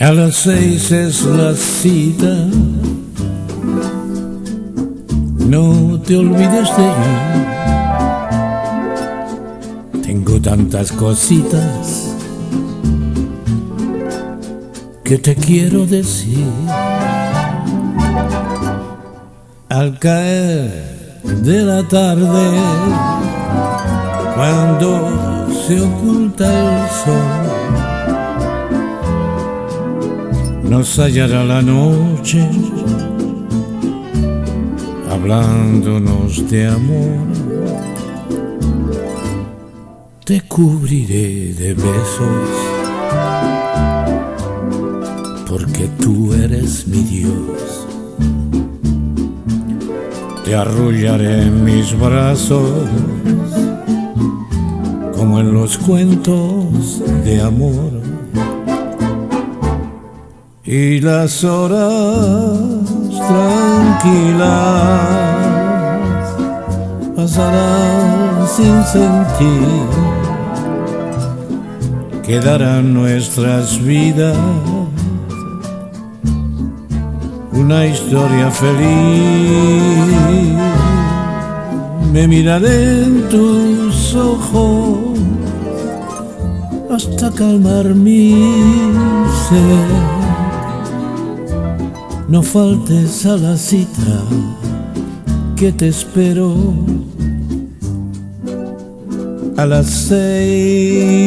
A las seis es la cita. No te olvides de ir. Tengo tantas cositas que te quiero decir. Al caer de la tarde, cuando se oculta el sol, nos hallará la noche hablándonos de amor. Te cubriré de besos porque tú eres mi Dios. Te arrullaré en mis brazos como en los cuentos de amor y las horas tranquilas pasarán sin sentir, quedarán nuestras vidas una historia feliz. Me miraré en tus ojos hasta calmar mi ser no faltes a la cita que te espero a las seis.